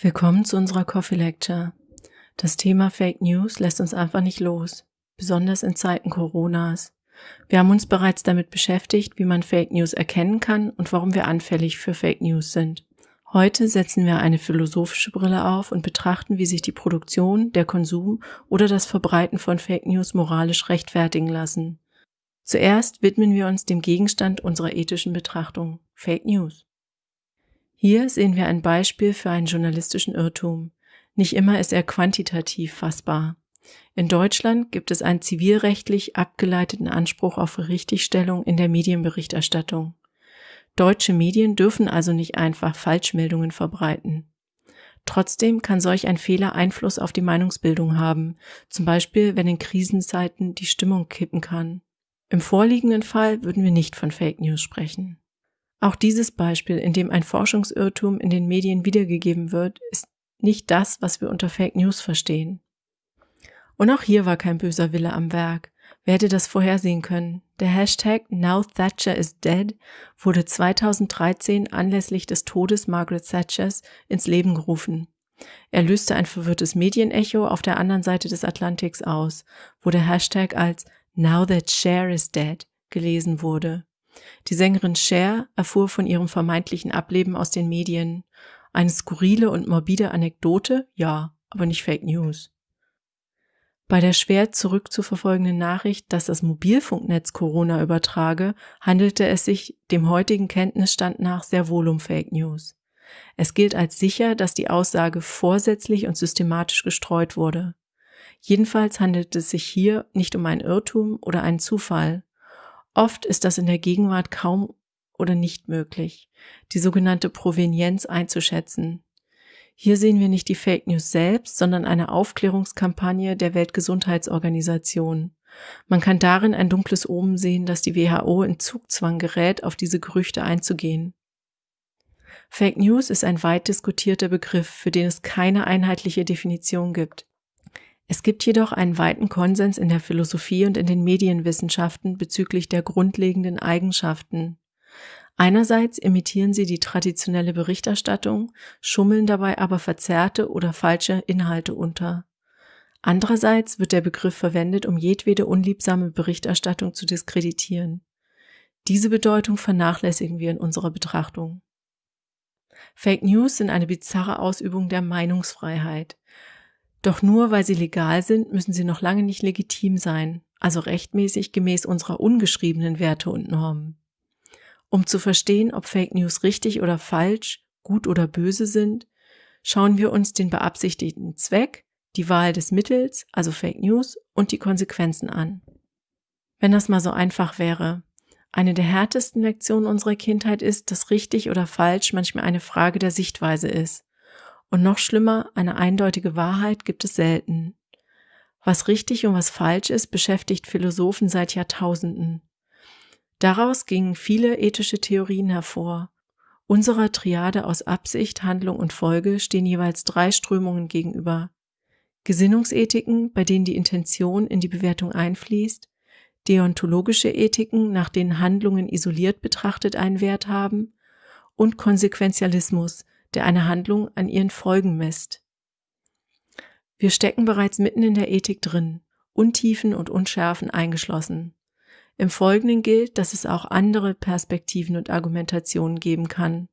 Willkommen zu unserer Coffee Lecture. Das Thema Fake News lässt uns einfach nicht los, besonders in Zeiten Coronas. Wir haben uns bereits damit beschäftigt, wie man Fake News erkennen kann und warum wir anfällig für Fake News sind. Heute setzen wir eine philosophische Brille auf und betrachten, wie sich die Produktion, der Konsum oder das Verbreiten von Fake News moralisch rechtfertigen lassen. Zuerst widmen wir uns dem Gegenstand unserer ethischen Betrachtung, Fake News. Hier sehen wir ein Beispiel für einen journalistischen Irrtum. Nicht immer ist er quantitativ fassbar. In Deutschland gibt es einen zivilrechtlich abgeleiteten Anspruch auf Richtigstellung in der Medienberichterstattung. Deutsche Medien dürfen also nicht einfach Falschmeldungen verbreiten. Trotzdem kann solch ein Fehler Einfluss auf die Meinungsbildung haben, zum Beispiel wenn in Krisenzeiten die Stimmung kippen kann. Im vorliegenden Fall würden wir nicht von Fake News sprechen. Auch dieses Beispiel, in dem ein Forschungsirrtum in den Medien wiedergegeben wird, ist nicht das, was wir unter Fake News verstehen. Und auch hier war kein böser Wille am Werk. Wer hätte das vorhersehen können? Der Hashtag Now Thatcher is Dead wurde 2013 anlässlich des Todes Margaret Thatchers ins Leben gerufen. Er löste ein verwirrtes Medienecho auf der anderen Seite des Atlantiks aus, wo der Hashtag als Now that Cher is dead gelesen wurde. Die Sängerin Cher erfuhr von ihrem vermeintlichen Ableben aus den Medien. Eine skurrile und morbide Anekdote? Ja, aber nicht Fake News. Bei der schwer zurückzuverfolgenden Nachricht, dass das Mobilfunknetz Corona übertrage, handelte es sich dem heutigen Kenntnisstand nach sehr wohl um Fake News. Es gilt als sicher, dass die Aussage vorsätzlich und systematisch gestreut wurde. Jedenfalls handelt es sich hier nicht um einen Irrtum oder einen Zufall. Oft ist das in der Gegenwart kaum oder nicht möglich, die sogenannte Provenienz einzuschätzen. Hier sehen wir nicht die Fake News selbst, sondern eine Aufklärungskampagne der Weltgesundheitsorganisation. Man kann darin ein dunkles Omen sehen, dass die WHO in Zugzwang gerät, auf diese Gerüchte einzugehen. Fake News ist ein weit diskutierter Begriff, für den es keine einheitliche Definition gibt. Es gibt jedoch einen weiten Konsens in der Philosophie und in den Medienwissenschaften bezüglich der grundlegenden Eigenschaften. Einerseits imitieren sie die traditionelle Berichterstattung, schummeln dabei aber verzerrte oder falsche Inhalte unter. Andererseits wird der Begriff verwendet, um jedwede unliebsame Berichterstattung zu diskreditieren. Diese Bedeutung vernachlässigen wir in unserer Betrachtung. Fake News sind eine bizarre Ausübung der Meinungsfreiheit. Doch nur weil sie legal sind, müssen sie noch lange nicht legitim sein, also rechtmäßig gemäß unserer ungeschriebenen Werte und Normen. Um zu verstehen, ob Fake News richtig oder falsch, gut oder böse sind, schauen wir uns den beabsichtigten Zweck, die Wahl des Mittels, also Fake News, und die Konsequenzen an. Wenn das mal so einfach wäre. Eine der härtesten Lektionen unserer Kindheit ist, dass richtig oder falsch manchmal eine Frage der Sichtweise ist. Und noch schlimmer, eine eindeutige Wahrheit gibt es selten. Was richtig und was falsch ist, beschäftigt Philosophen seit Jahrtausenden. Daraus gingen viele ethische Theorien hervor. Unserer Triade aus Absicht, Handlung und Folge stehen jeweils drei Strömungen gegenüber. Gesinnungsethiken, bei denen die Intention in die Bewertung einfließt, deontologische Ethiken, nach denen Handlungen isoliert betrachtet einen Wert haben, und Konsequenzialismus, der eine Handlung an ihren Folgen misst. Wir stecken bereits mitten in der Ethik drin, Untiefen und Unschärfen eingeschlossen. Im Folgenden gilt, dass es auch andere Perspektiven und Argumentationen geben kann.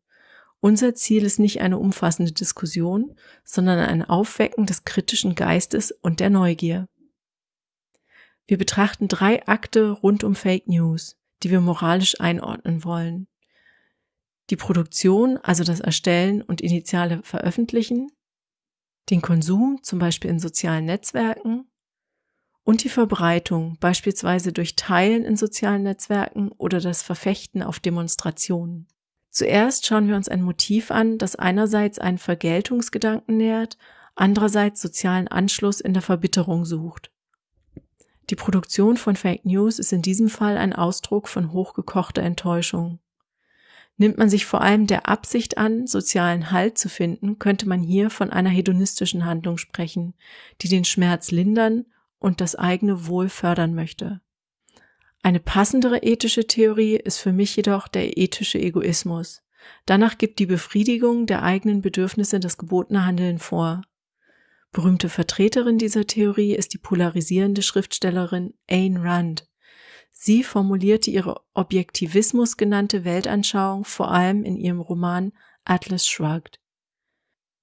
Unser Ziel ist nicht eine umfassende Diskussion, sondern ein Aufwecken des kritischen Geistes und der Neugier. Wir betrachten drei Akte rund um Fake News, die wir moralisch einordnen wollen die Produktion, also das Erstellen und initiale Veröffentlichen, den Konsum, zum Beispiel in sozialen Netzwerken, und die Verbreitung, beispielsweise durch Teilen in sozialen Netzwerken oder das Verfechten auf Demonstrationen. Zuerst schauen wir uns ein Motiv an, das einerseits einen Vergeltungsgedanken nährt, andererseits sozialen Anschluss in der Verbitterung sucht. Die Produktion von Fake News ist in diesem Fall ein Ausdruck von hochgekochter Enttäuschung. Nimmt man sich vor allem der Absicht an, sozialen Halt zu finden, könnte man hier von einer hedonistischen Handlung sprechen, die den Schmerz lindern und das eigene Wohl fördern möchte. Eine passendere ethische Theorie ist für mich jedoch der ethische Egoismus, Danach gibt die Befriedigung der eigenen Bedürfnisse das gebotene Handeln vor. Berühmte Vertreterin dieser Theorie ist die polarisierende Schriftstellerin Ayn Rand. Sie formulierte ihre Objektivismus genannte Weltanschauung vor allem in ihrem Roman Atlas Shrugged.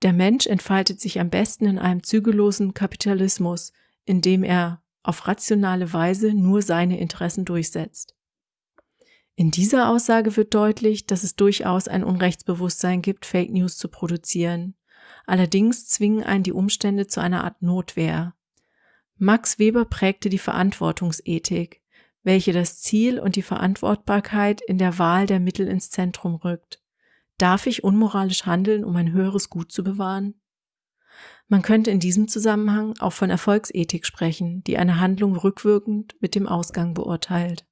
Der Mensch entfaltet sich am besten in einem zügellosen Kapitalismus, in dem er auf rationale Weise nur seine Interessen durchsetzt. In dieser Aussage wird deutlich, dass es durchaus ein Unrechtsbewusstsein gibt, Fake News zu produzieren. Allerdings zwingen einen die Umstände zu einer Art Notwehr. Max Weber prägte die Verantwortungsethik, welche das Ziel und die Verantwortbarkeit in der Wahl der Mittel ins Zentrum rückt. Darf ich unmoralisch handeln, um ein höheres Gut zu bewahren? Man könnte in diesem Zusammenhang auch von Erfolgsethik sprechen, die eine Handlung rückwirkend mit dem Ausgang beurteilt.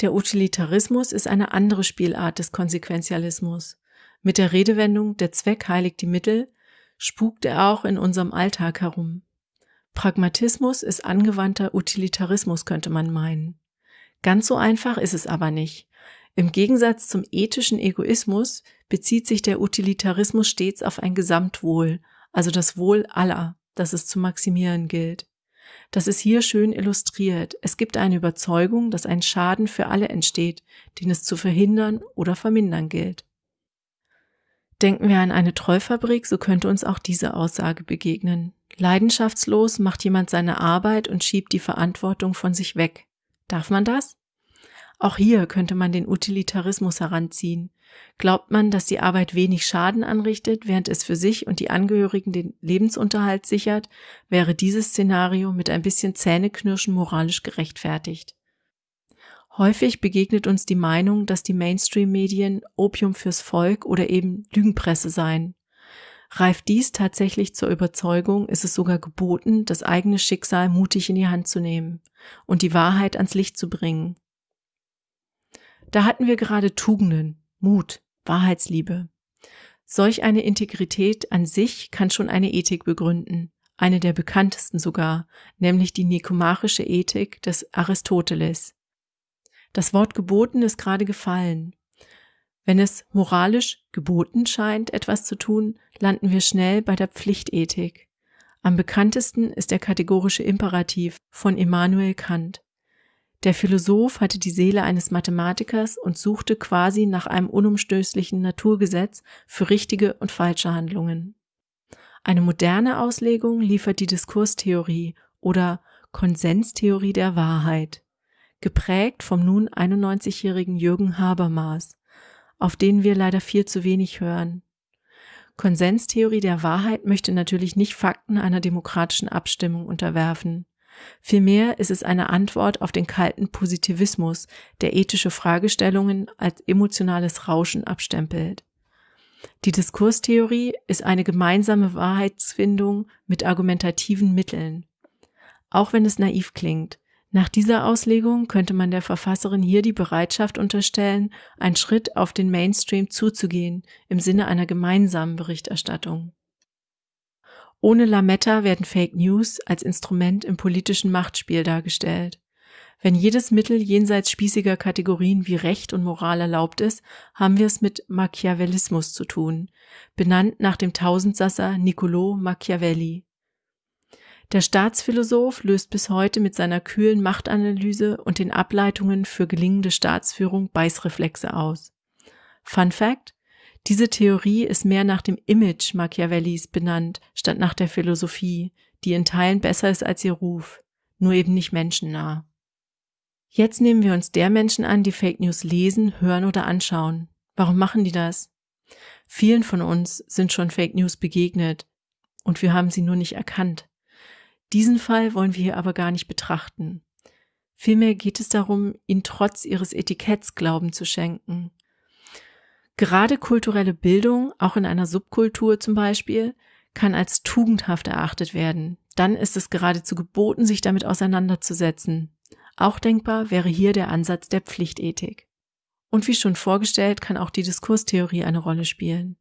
Der Utilitarismus ist eine andere Spielart des Konsequenzialismus. Mit der Redewendung der Zweck heiligt die Mittel spukt er auch in unserem Alltag herum. Pragmatismus ist angewandter Utilitarismus, könnte man meinen. Ganz so einfach ist es aber nicht. Im Gegensatz zum ethischen Egoismus bezieht sich der Utilitarismus stets auf ein Gesamtwohl, also das Wohl aller, das es zu maximieren gilt. Das ist hier schön illustriert. Es gibt eine Überzeugung, dass ein Schaden für alle entsteht, den es zu verhindern oder vermindern gilt. Denken wir an eine Trollfabrik, so könnte uns auch diese Aussage begegnen. Leidenschaftslos macht jemand seine Arbeit und schiebt die Verantwortung von sich weg. Darf man das? Auch hier könnte man den Utilitarismus heranziehen. Glaubt man, dass die Arbeit wenig Schaden anrichtet, während es für sich und die Angehörigen den Lebensunterhalt sichert, wäre dieses Szenario mit ein bisschen Zähneknirschen moralisch gerechtfertigt. Häufig begegnet uns die Meinung, dass die Mainstream-Medien Opium fürs Volk oder eben Lügenpresse seien. Reift dies tatsächlich zur Überzeugung, ist es sogar geboten, das eigene Schicksal mutig in die Hand zu nehmen und die Wahrheit ans Licht zu bringen. Da hatten wir gerade Tugenden, Mut, Wahrheitsliebe. Solch eine Integrität an sich kann schon eine Ethik begründen, eine der bekanntesten sogar, nämlich die nikomachische Ethik des Aristoteles. Das Wort geboten ist gerade gefallen. Wenn es moralisch geboten scheint, etwas zu tun, landen wir schnell bei der Pflichtethik. Am bekanntesten ist der kategorische Imperativ von Immanuel Kant. Der Philosoph hatte die Seele eines Mathematikers und suchte quasi nach einem unumstößlichen Naturgesetz für richtige und falsche Handlungen. Eine moderne Auslegung liefert die Diskurstheorie oder Konsenstheorie der Wahrheit, geprägt vom nun 91-jährigen Jürgen Habermas, auf den wir leider viel zu wenig hören. Konsenstheorie der Wahrheit möchte natürlich nicht Fakten einer demokratischen Abstimmung unterwerfen. Vielmehr ist es eine Antwort auf den kalten Positivismus, der ethische Fragestellungen als emotionales Rauschen abstempelt. Die Diskurstheorie ist eine gemeinsame Wahrheitsfindung mit argumentativen Mitteln. Auch wenn es naiv klingt, nach dieser Auslegung könnte man der Verfasserin hier die Bereitschaft unterstellen, einen Schritt auf den Mainstream zuzugehen im Sinne einer gemeinsamen Berichterstattung. Ohne Lametta werden Fake News als Instrument im politischen Machtspiel dargestellt. Wenn jedes Mittel jenseits spießiger Kategorien wie Recht und Moral erlaubt ist, haben wir es mit Machiavellismus zu tun, benannt nach dem Tausendsasser Niccolò Machiavelli. Der Staatsphilosoph löst bis heute mit seiner kühlen Machtanalyse und den Ableitungen für gelingende Staatsführung Beißreflexe aus. Fun Fact: diese Theorie ist mehr nach dem Image Machiavellis benannt, statt nach der Philosophie, die in Teilen besser ist als ihr Ruf, nur eben nicht menschennah. Jetzt nehmen wir uns der Menschen an, die Fake News lesen, hören oder anschauen. Warum machen die das? Vielen von uns sind schon Fake News begegnet und wir haben sie nur nicht erkannt. Diesen Fall wollen wir hier aber gar nicht betrachten. Vielmehr geht es darum, ihnen trotz ihres Etiketts Glauben zu schenken. Gerade kulturelle Bildung, auch in einer Subkultur zum Beispiel, kann als tugendhaft erachtet werden. Dann ist es geradezu geboten, sich damit auseinanderzusetzen. Auch denkbar wäre hier der Ansatz der Pflichtethik. Und wie schon vorgestellt, kann auch die Diskurstheorie eine Rolle spielen.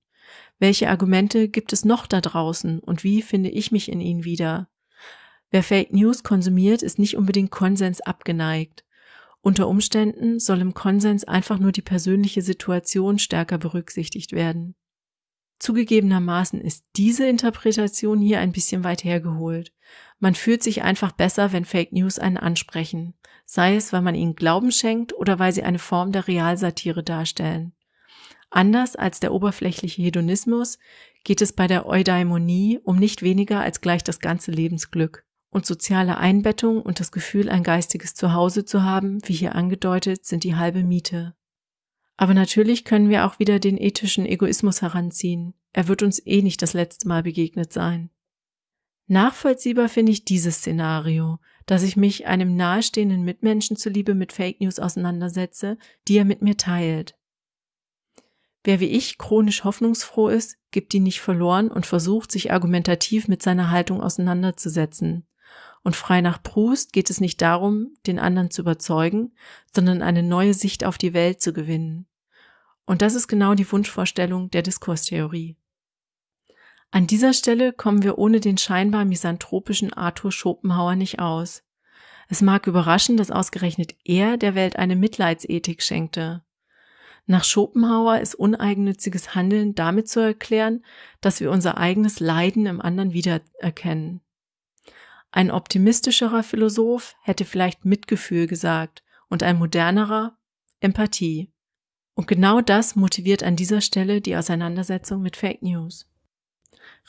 Welche Argumente gibt es noch da draußen und wie finde ich mich in ihnen wieder? Wer Fake News konsumiert, ist nicht unbedingt Konsens abgeneigt. Unter Umständen soll im Konsens einfach nur die persönliche Situation stärker berücksichtigt werden. Zugegebenermaßen ist diese Interpretation hier ein bisschen weit hergeholt. Man fühlt sich einfach besser, wenn Fake News einen ansprechen, sei es, weil man ihnen Glauben schenkt oder weil sie eine Form der Realsatire darstellen. Anders als der oberflächliche Hedonismus geht es bei der Eudaimonie um nicht weniger als gleich das ganze Lebensglück. Und soziale Einbettung und das Gefühl, ein geistiges Zuhause zu haben, wie hier angedeutet, sind die halbe Miete. Aber natürlich können wir auch wieder den ethischen Egoismus heranziehen. Er wird uns eh nicht das letzte Mal begegnet sein. Nachvollziehbar finde ich dieses Szenario, dass ich mich einem nahestehenden Mitmenschen zuliebe mit Fake News auseinandersetze, die er mit mir teilt. Wer wie ich chronisch hoffnungsfroh ist, gibt die nicht verloren und versucht, sich argumentativ mit seiner Haltung auseinanderzusetzen. Und frei nach Proust geht es nicht darum, den anderen zu überzeugen, sondern eine neue Sicht auf die Welt zu gewinnen. Und das ist genau die Wunschvorstellung der Diskurstheorie. An dieser Stelle kommen wir ohne den scheinbar misanthropischen Arthur Schopenhauer nicht aus. Es mag überraschen, dass ausgerechnet er der Welt eine Mitleidsethik schenkte. Nach Schopenhauer ist uneigennütziges Handeln damit zu erklären, dass wir unser eigenes Leiden im anderen wiedererkennen. Ein optimistischerer Philosoph hätte vielleicht Mitgefühl gesagt und ein modernerer Empathie. Und genau das motiviert an dieser Stelle die Auseinandersetzung mit Fake News.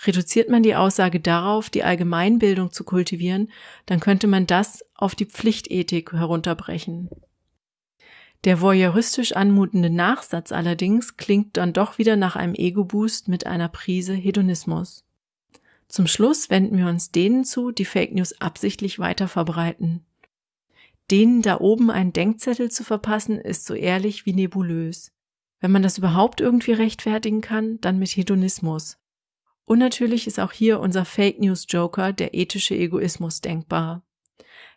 Reduziert man die Aussage darauf, die Allgemeinbildung zu kultivieren, dann könnte man das auf die Pflichtethik herunterbrechen. Der voyeuristisch anmutende Nachsatz allerdings klingt dann doch wieder nach einem Ego-Boost mit einer Prise Hedonismus. Zum Schluss wenden wir uns denen zu, die Fake News absichtlich weiter verbreiten. Denen da oben einen Denkzettel zu verpassen, ist so ehrlich wie nebulös. Wenn man das überhaupt irgendwie rechtfertigen kann, dann mit Hedonismus. Und natürlich ist auch hier unser Fake News Joker, der ethische Egoismus, denkbar.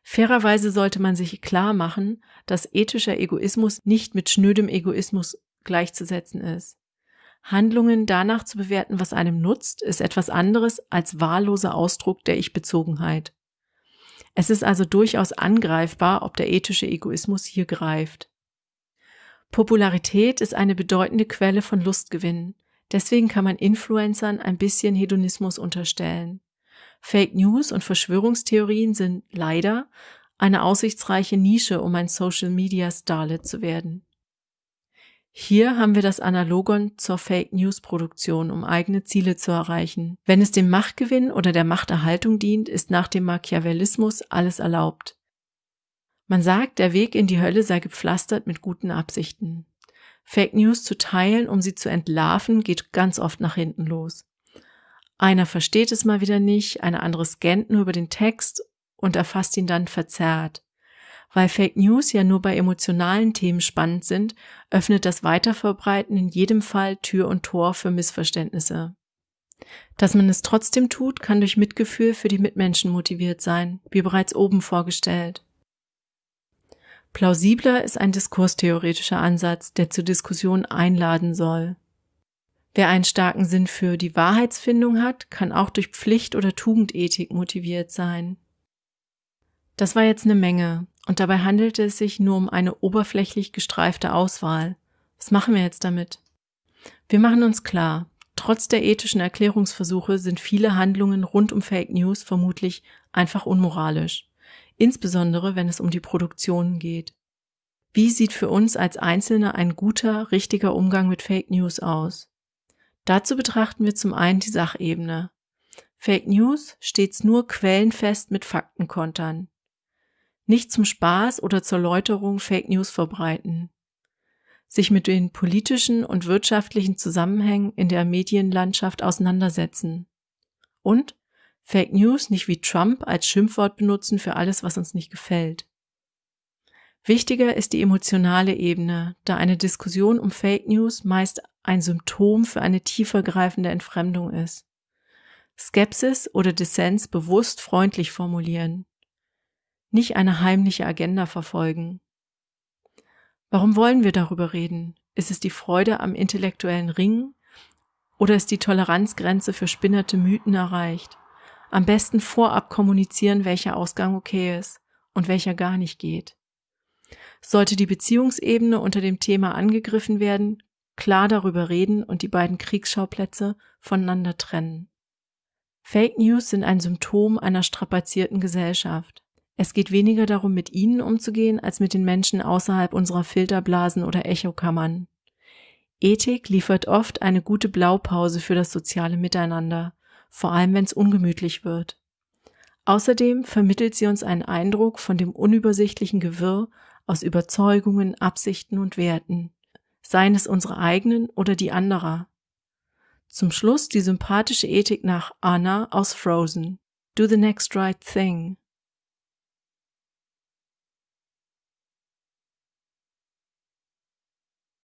Fairerweise sollte man sich klar machen, dass ethischer Egoismus nicht mit schnödem Egoismus gleichzusetzen ist. Handlungen danach zu bewerten, was einem nutzt, ist etwas anderes als wahlloser Ausdruck der Ich-Bezogenheit. Es ist also durchaus angreifbar, ob der ethische Egoismus hier greift. Popularität ist eine bedeutende Quelle von Lustgewinn. Deswegen kann man Influencern ein bisschen Hedonismus unterstellen. Fake News und Verschwörungstheorien sind leider eine aussichtsreiche Nische, um ein Social Media Starlet zu werden. Hier haben wir das Analogon zur Fake News Produktion, um eigene Ziele zu erreichen. Wenn es dem Machtgewinn oder der Machterhaltung dient, ist nach dem Machiavellismus alles erlaubt. Man sagt, der Weg in die Hölle sei gepflastert mit guten Absichten. Fake News zu teilen, um sie zu entlarven, geht ganz oft nach hinten los. Einer versteht es mal wieder nicht, eine andere scannt nur über den Text und erfasst ihn dann verzerrt. Weil Fake News ja nur bei emotionalen Themen spannend sind, öffnet das Weiterverbreiten in jedem Fall Tür und Tor für Missverständnisse. Dass man es trotzdem tut, kann durch Mitgefühl für die Mitmenschen motiviert sein, wie bereits oben vorgestellt. Plausibler ist ein diskurstheoretischer Ansatz, der zur Diskussion einladen soll. Wer einen starken Sinn für die Wahrheitsfindung hat, kann auch durch Pflicht oder Tugendethik motiviert sein. Das war jetzt eine Menge, und dabei handelte es sich nur um eine oberflächlich gestreifte Auswahl. Was machen wir jetzt damit? Wir machen uns klar, trotz der ethischen Erklärungsversuche sind viele Handlungen rund um Fake News vermutlich einfach unmoralisch, insbesondere wenn es um die Produktionen geht. Wie sieht für uns als Einzelne ein guter, richtiger Umgang mit Fake News aus? Dazu betrachten wir zum einen die Sachebene. Fake News stets nur quellenfest mit Fakten kontern nicht zum Spaß oder zur Läuterung Fake News verbreiten, sich mit den politischen und wirtschaftlichen Zusammenhängen in der Medienlandschaft auseinandersetzen und Fake News nicht wie Trump als Schimpfwort benutzen für alles, was uns nicht gefällt. Wichtiger ist die emotionale Ebene, da eine Diskussion um Fake News meist ein Symptom für eine tiefergreifende Entfremdung ist. Skepsis oder Dissens bewusst freundlich formulieren, nicht eine heimliche Agenda verfolgen. Warum wollen wir darüber reden? Ist es die Freude am intellektuellen Ringen oder ist die Toleranzgrenze für spinnerte Mythen erreicht? Am besten vorab kommunizieren, welcher Ausgang okay ist und welcher gar nicht geht. Sollte die Beziehungsebene unter dem Thema angegriffen werden, klar darüber reden und die beiden Kriegsschauplätze voneinander trennen. Fake News sind ein Symptom einer strapazierten Gesellschaft. Es geht weniger darum, mit ihnen umzugehen, als mit den Menschen außerhalb unserer Filterblasen oder Echokammern. Ethik liefert oft eine gute Blaupause für das soziale Miteinander, vor allem wenn es ungemütlich wird. Außerdem vermittelt sie uns einen Eindruck von dem unübersichtlichen Gewirr aus Überzeugungen, Absichten und Werten, seien es unsere eigenen oder die anderer. Zum Schluss die sympathische Ethik nach Anna aus Frozen. Do the next right thing.